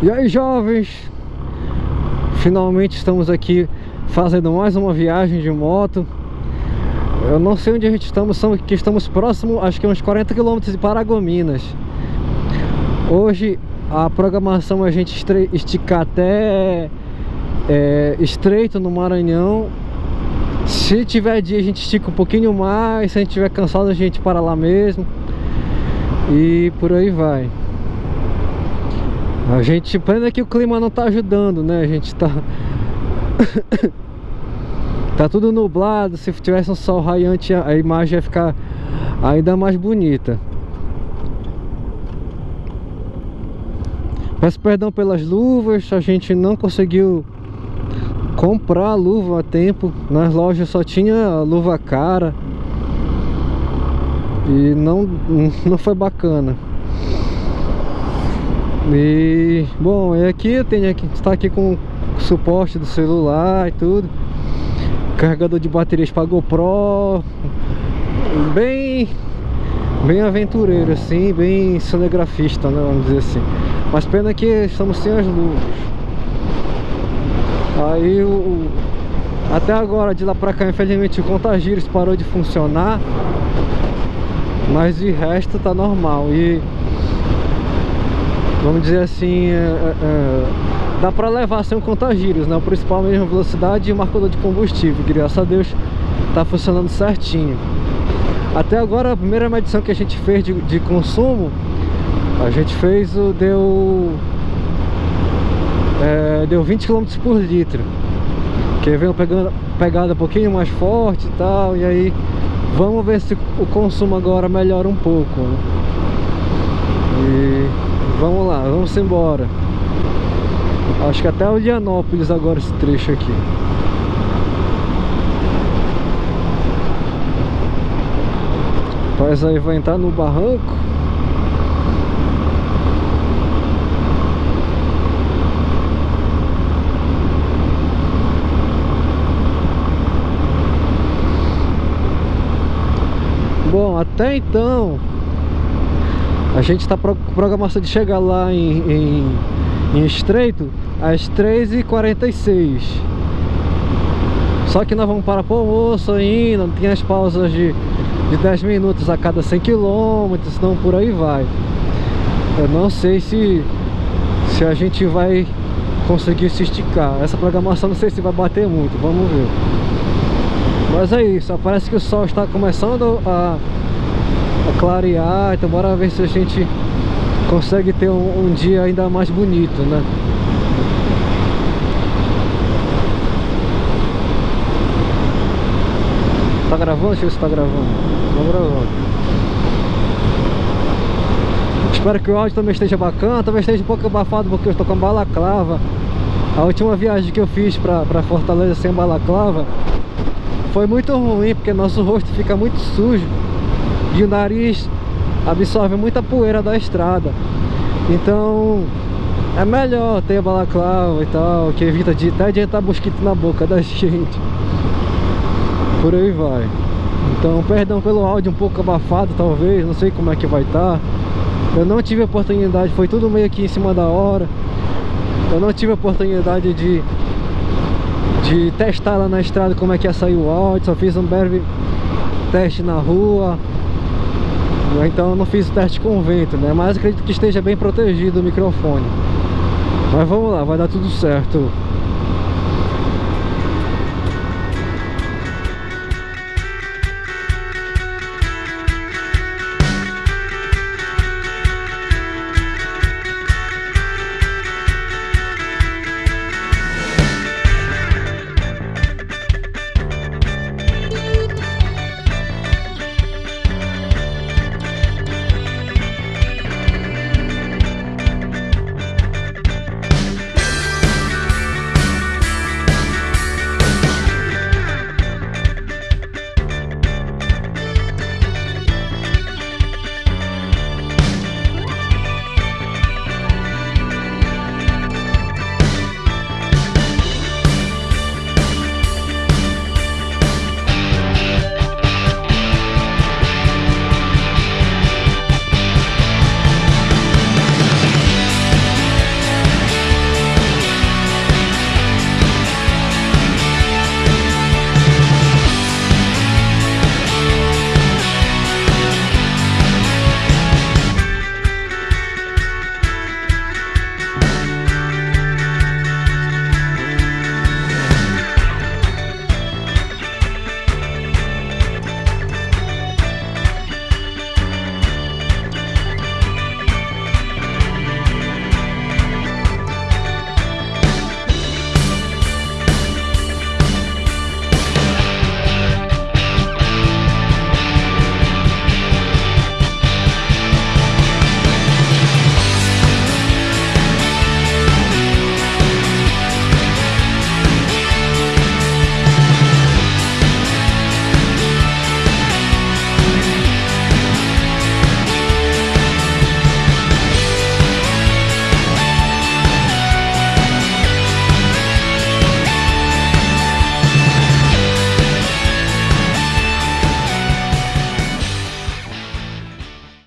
E aí jovens? Finalmente estamos aqui fazendo mais uma viagem de moto. Eu não sei onde a gente estamos, estamos que estamos próximo, acho que uns 40 km de Paragominas. Hoje a programação é a gente esticar até é, Estreito no Maranhão. Se tiver dia a gente estica um pouquinho mais, se a gente estiver cansado a gente para lá mesmo. E por aí vai a gente, pena que o clima não tá ajudando, né? A gente tá... tá tudo nublado, se tivesse um sol raiante a imagem ia ficar ainda mais bonita. Peço perdão pelas luvas, a gente não conseguiu comprar luva a tempo. Nas lojas só tinha luva cara. E não, não foi bacana. E bom, e aqui eu tenho aqui, está aqui com suporte do celular e tudo. Carregador de baterias para GoPro. Bem bem aventureiro assim, bem cinegrafista, né, vamos dizer assim. Mas pena que estamos sem as luvas. Aí o até agora de lá pra cá, infelizmente o contagírios parou de funcionar. Mas de resto tá normal. E vamos dizer assim, é, é, é, dá para levar sem um contagírios, né? O principal mesmo velocidade e marcador de combustível, graças a Deus tá funcionando certinho. Até agora a primeira medição que a gente fez de, de consumo, a gente fez o deu é, deu 20 km por litro. Que veio pegando pegada um pouquinho mais forte e tal, e aí vamos ver se o consumo agora melhora um pouco. Né? E Vamos lá, vamos embora. Acho que até o Lianópolis agora esse trecho aqui. Rapaz, aí vai entrar no barranco? Bom, até então a gente está com programação de chegar lá em, em, em Estreito às 3h46 Só que nós vamos para o almoço ainda, tem as pausas de, de 10 minutos a cada 100 km, senão por aí vai. Eu não sei se, se a gente vai conseguir se esticar. Essa programação não sei se vai bater muito, vamos ver. Mas é isso, parece que o sol está começando a a clarear Então bora ver se a gente consegue ter um, um dia ainda mais bonito, né? Tá gravando? Deixa eu ver se tá gravando Tá gravando Espero que o áudio também esteja bacana Talvez esteja um pouco abafado porque eu estou com balaclava A última viagem que eu fiz pra Fortaleza sem balaclava Foi muito ruim porque nosso rosto fica muito sujo o nariz absorve muita poeira da estrada. Então é melhor ter balaclava e tal que evita de até de entrar mosquito na boca da gente. Por aí vai. Então perdão pelo áudio um pouco abafado talvez não sei como é que vai estar tá. eu não tive oportunidade foi tudo meio aqui em cima da hora. Eu não tive oportunidade de de testar lá na estrada como é que ia sair o áudio só fiz um breve teste na rua então eu não fiz o teste com vento, né? Mas acredito que esteja bem protegido o microfone. Mas vamos lá, vai dar tudo certo